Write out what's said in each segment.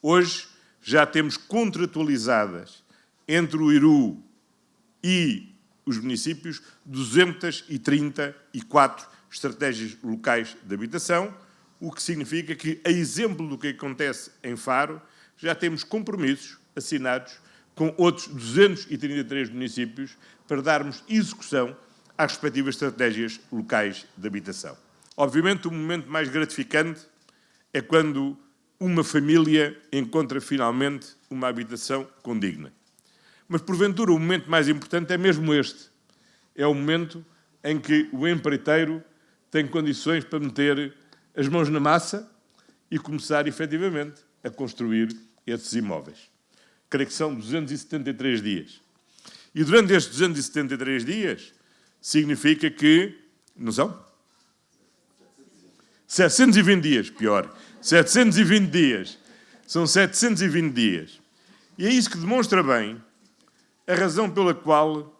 Hoje já temos contratualizadas entre o IRU e os municípios 234 estratégias locais de habitação, o que significa que, a exemplo do que acontece em Faro, já temos compromissos assinados com outros 233 municípios para darmos execução às respectivas estratégias locais de habitação. Obviamente, o momento mais gratificante é quando uma família encontra finalmente uma habitação condigna. Mas, porventura, o momento mais importante é mesmo este. É o momento em que o empreiteiro tem condições para meter as mãos na massa e começar, efetivamente, a construir esses imóveis. Creio que são 273 dias. E durante estes 273 dias, significa que... Não são? 720 dias, pior. 720 dias. São 720 dias. E é isso que demonstra bem a razão pela qual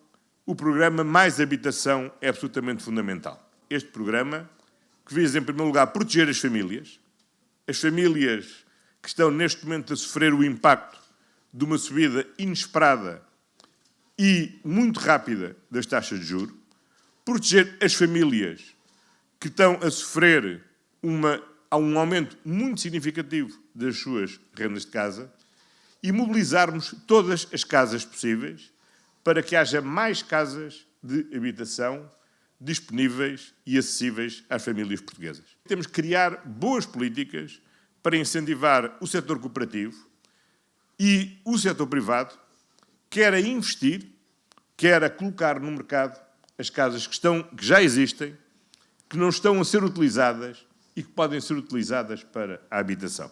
o programa Mais Habitação é absolutamente fundamental. Este programa, que visa, em primeiro lugar, proteger as famílias, as famílias que estão neste momento a sofrer o impacto de uma subida inesperada e muito rápida das taxas de juros, proteger as famílias que estão a sofrer uma, um aumento muito significativo das suas rendas de casa e mobilizarmos todas as casas possíveis para que haja mais casas de habitação disponíveis e acessíveis às famílias portuguesas. Temos que criar boas políticas para incentivar o setor cooperativo e o setor privado, quer a investir, quer a colocar no mercado as casas que, estão, que já existem, que não estão a ser utilizadas e que podem ser utilizadas para a habitação.